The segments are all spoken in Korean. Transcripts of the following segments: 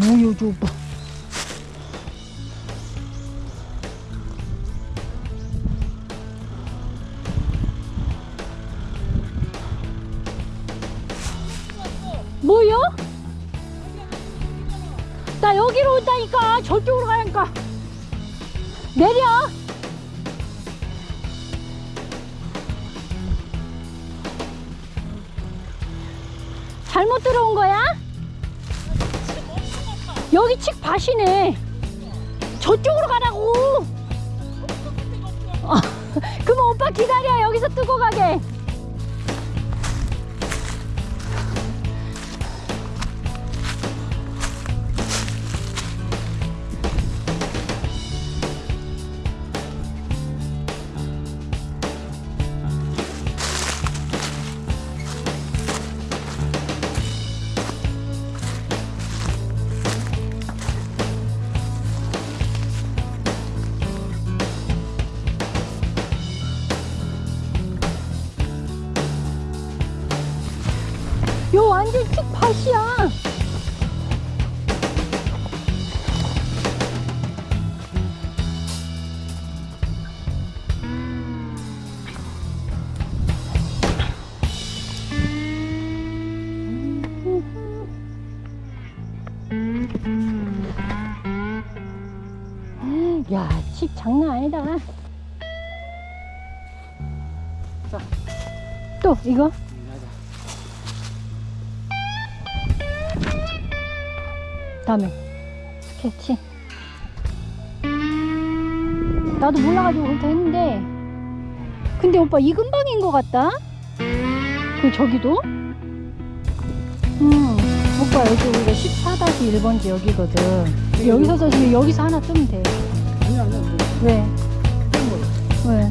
보여줘 오빠 뭐요? 나 여기로 온다니까 저쪽으로 가니까 내려 잘못 들어온 거야? 여기 칡 밭이네. 저쪽으로 가라고 요 완전 칡밭이야 야, 칡 장난 아니다. 자. 또 이거? 다음에 스케치. 나도 몰라가지고 그렇게 했는데, 근데 오빠 이 근방인 것 같다. 그 저기도? 음, 오빠 여기 우리가 14-1번지 여기거든. 여기서 서 지금 여기서 하나 뜨면 돼. 아니 아니 아니 왜? 왜?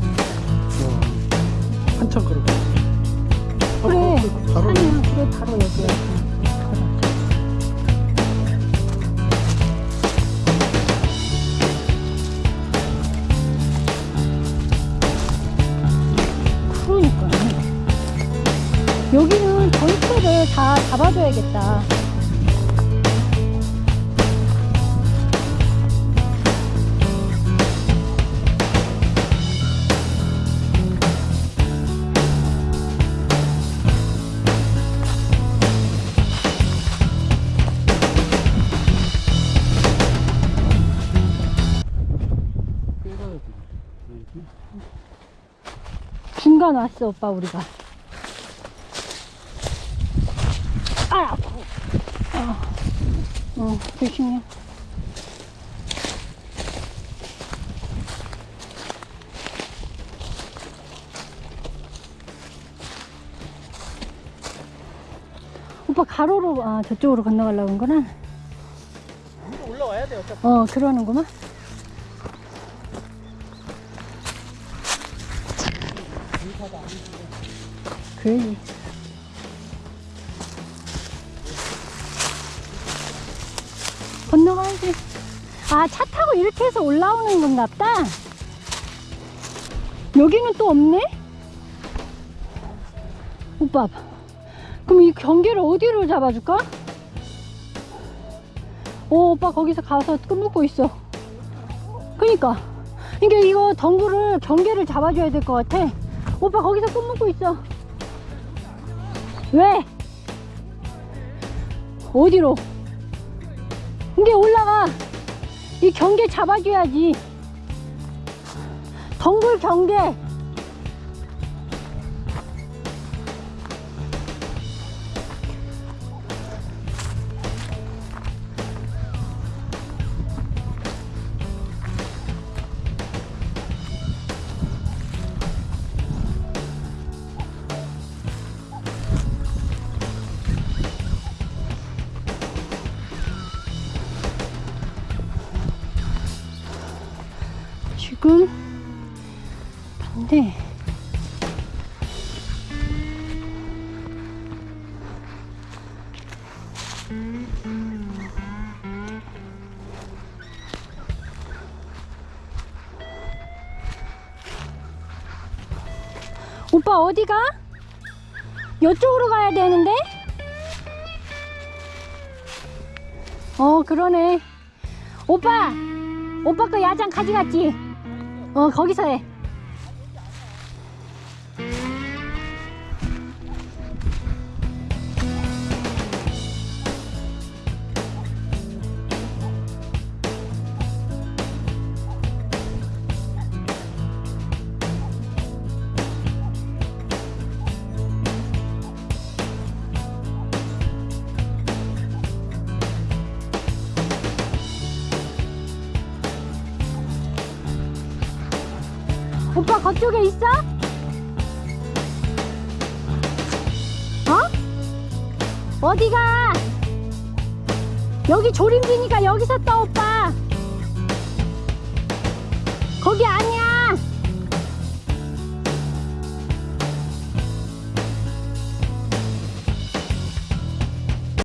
한참 걸어 그래. 아니야, 그래 바로 여기야. 여기는 전체를 다 잡아줘야겠다. 중간 왔어 오빠 우리가. 아, 아파. 어, 어, 조심해. 오빠 가로로 아 저쪽으로 건너가려고 한 거는 위로 올라와야 돼 어차피. 어 그러는구만. 그래 아 차 타고 이렇게 해서 올라오는 건가 보다? 여기는 또 없네? 오빠 그럼 이 경계를 어디로 잡아줄까? 오 오빠 거기서 가서 끈묶고 있어. 그니까. 그러니까 이거 덩굴을 경계를 잡아줘야 될 것 같아. 오빠 거기서 끈묶고 있어. 왜? 어디로? 이게 올라가 이 경계 잡아줘야지. 덩굴 경계 지금 반대 오빠 어디가? 이쪽으로 가야 되는데? 어 그러네 오빠 오빠 거 야장 가져갔지 어 거기서 해 오빠 그쪽에 있어? 어? 어디가? 여기 조림지니까 여기서 떠 오빠